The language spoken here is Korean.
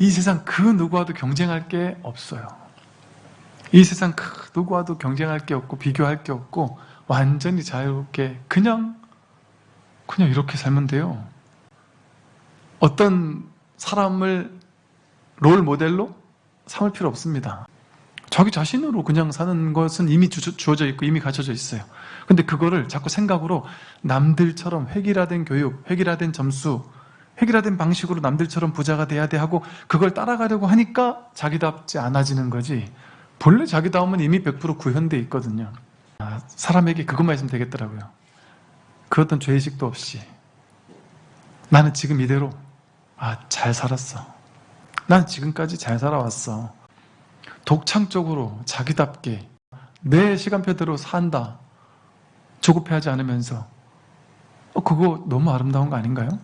이 세상 그 누구와도 경쟁할 게 없어요. 이 세상 그 누구와도 경쟁할 게 없고 비교할 게 없고 완전히 자유롭게 그냥 그냥 이렇게 살면 돼요. 어떤 사람을 롤 모델로 삼을 필요 없습니다. 자기 자신으로 그냥 사는 것은 이미 주, 주어져 있고 이미 갖춰져 있어요. 근데 그거를 자꾸 생각으로 남들처럼 획일화된 교육, 획일화된 점수, 획일화된 방식으로 남들처럼 부자가 돼야 돼 하고 그걸 따라가려고 하니까 자기답지 않아지는 거지 본래 자기다움은 이미 100% 구현돼 있거든요. 아, 사람에게 그것만 있으면 되겠더라고요. 그 어떤 죄의식도 없이 나는 지금 이대로 아, 잘 살았어. 난 지금까지 잘 살아왔어. 독창적으로 자기답게 내 시간표대로 산다. 조급해하지 않으면서 어, 그거 너무 아름다운 거 아닌가요?